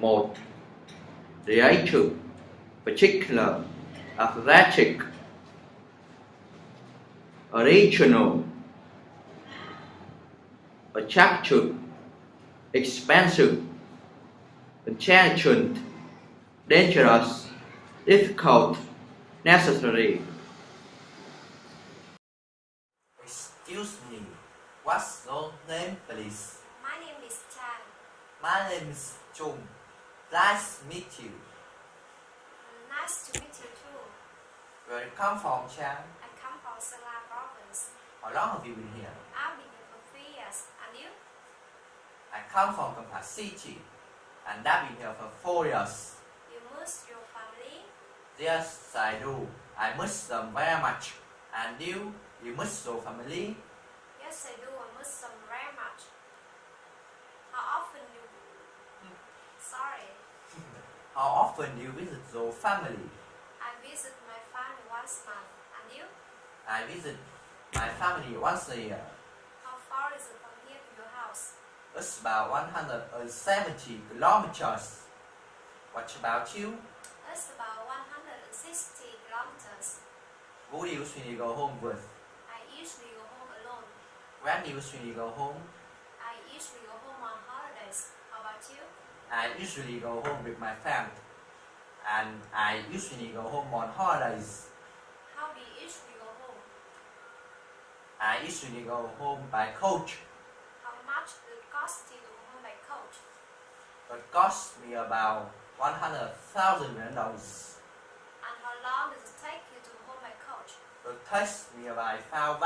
1. Creative, particular, athletic, original, attractive, expensive, intelligent, dangerous, difficult, necessary. Excuse me, what's your name please? My name is Chan. My name is Chung. Nice to meet you. Nice to meet you too. Where you come from, Chan? I come from Sala province. How long have you been here? I've been here for three years. And you? I come from Kampala City, and I've been here for four years. You miss your family? Yes, I do. I miss them very much. And you? You miss your family? Yes, I do. I miss them very much. How often you... Sorry. How often do you visit your family? I visit my family once a month. And you? I visit my family once a year. How far is it from here to your house? It's about 170 kilometers. What about you? It's about 160 kilometers. Who do you usually go home with? I usually go home alone. When do you usually go home? I usually go home on holidays. How about you? I usually go home with my family. And I usually go home on holidays. How do you usually go home? I usually go home by coach. How much does it cost you to go home by coach? It costs me about 100,000 yuan dollars. And how long does it take you to go home by coach? It takes me about five,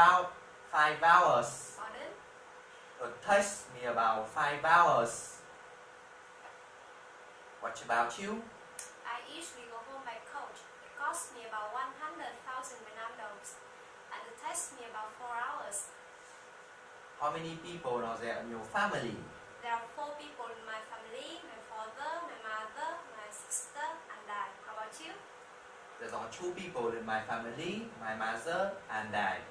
five hours. Pardon? It takes me about five hours. What about you? I usually go home by coach. It costs me about 100,000 Vietnam dollars. And it takes me about 4 hours. How many people are there in your family? There are 4 people in my family. My father, my mother, my sister, and I. How about you? There are two people in my family, my mother and I.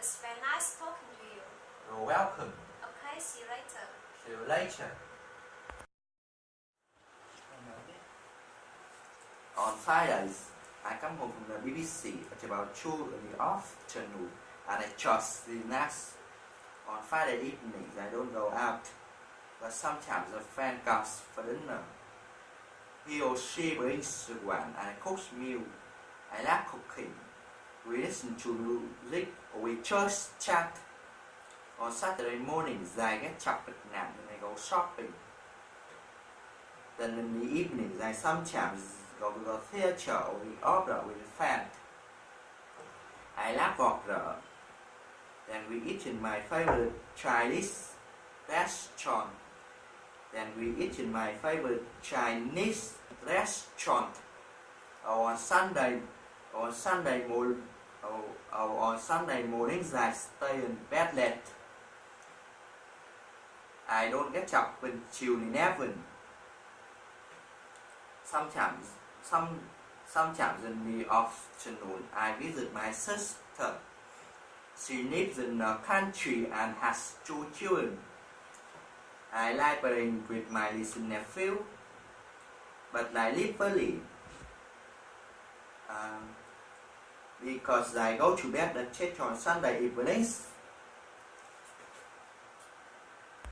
It's very nice talking to you. You're welcome. Okay, see you later. See you later. On Fridays, I come home from the BBC at about 2 in the afternoon and I just relax. On Friday evenings, I don't go out, but sometimes a friend comes for dinner. He or she brings one and I cook meal. I like cooking. We listen to music or we just chat. On Saturday mornings, I get chocolate nap and I go shopping. Then in the evenings, I sometimes to the theater or the opera with a friend. I love opera. Then we eat in my favorite Chinese restaurant. Then we eat in my favorite Chinese restaurant. On Sunday, on Sunday morning, or, or on Sunday mornings, I stay in bed late. I don't get up until 11. Sometimes, some, sometimes in the afternoon, I visit my sister. She lives in the country and has two children. I like playing with my little nephew, but I live early. Um, because I go to bed at church on Sunday evenings